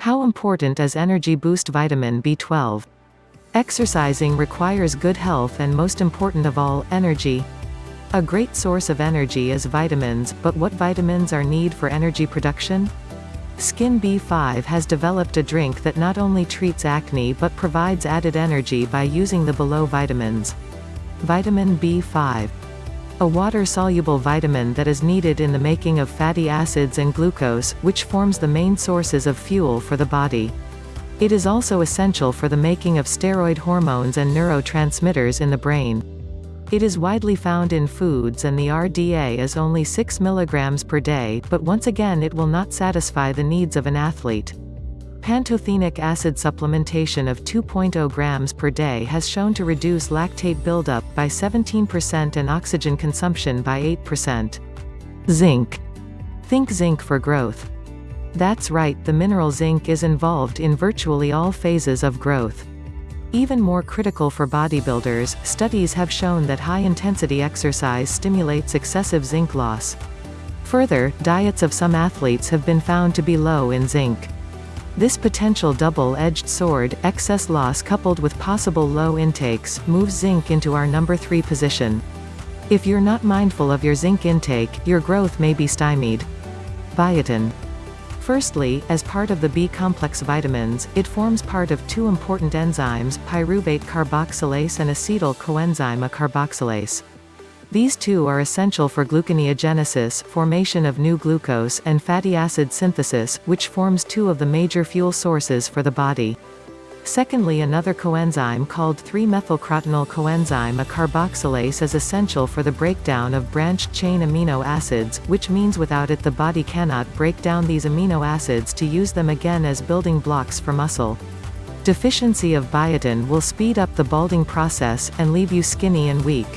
How important is energy boost vitamin B12? Exercising requires good health and most important of all, energy. A great source of energy is vitamins, but what vitamins are need for energy production? Skin B5 has developed a drink that not only treats acne but provides added energy by using the below vitamins. Vitamin B5 a water-soluble vitamin that is needed in the making of fatty acids and glucose, which forms the main sources of fuel for the body. It is also essential for the making of steroid hormones and neurotransmitters in the brain. It is widely found in foods and the RDA is only 6 mg per day, but once again it will not satisfy the needs of an athlete. Pantothenic acid supplementation of 2.0 grams per day has shown to reduce lactate buildup by 17% and oxygen consumption by 8%. Zinc. Think zinc for growth. That's right the mineral zinc is involved in virtually all phases of growth. Even more critical for bodybuilders, studies have shown that high-intensity exercise stimulates excessive zinc loss. Further, diets of some athletes have been found to be low in zinc. This potential double-edged sword, excess loss coupled with possible low intakes, moves zinc into our number 3 position. If you're not mindful of your zinc intake, your growth may be stymied. Biotin. Firstly, as part of the B-complex vitamins, it forms part of two important enzymes, pyruvate carboxylase and acetyl coenzyme A carboxylase. These two are essential for gluconeogenesis formation of new glucose and fatty acid synthesis, which forms two of the major fuel sources for the body. Secondly another coenzyme called 3-methylcrotonyl coenzyme a carboxylase is essential for the breakdown of branched-chain amino acids, which means without it the body cannot break down these amino acids to use them again as building blocks for muscle. Deficiency of biotin will speed up the balding process, and leave you skinny and weak.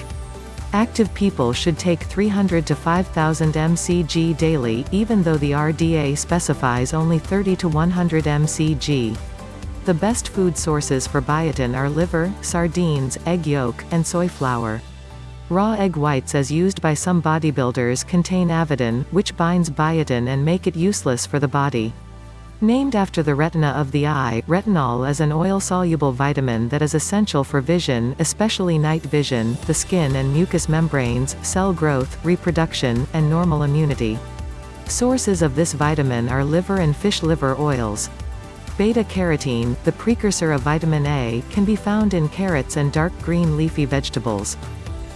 Active people should take 300 to 5000 mcg daily, even though the RDA specifies only 30 to 100 mcg. The best food sources for biotin are liver, sardines, egg yolk, and soy flour. Raw egg whites as used by some bodybuilders contain avidin, which binds biotin and make it useless for the body. Named after the retina of the eye, retinol is an oil-soluble vitamin that is essential for vision, especially night vision, the skin and mucous membranes, cell growth, reproduction, and normal immunity. Sources of this vitamin are liver and fish liver oils. Beta-carotene, the precursor of vitamin A, can be found in carrots and dark green leafy vegetables.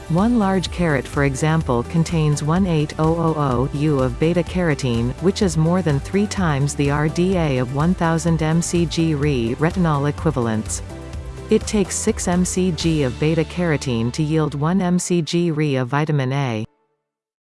One large carrot for example contains 18000 U of beta-carotene, which is more than three times the RDA of 1000 mcg Re retinol equivalents. It takes 6 mcg of beta-carotene to yield 1 mcg Re of vitamin A.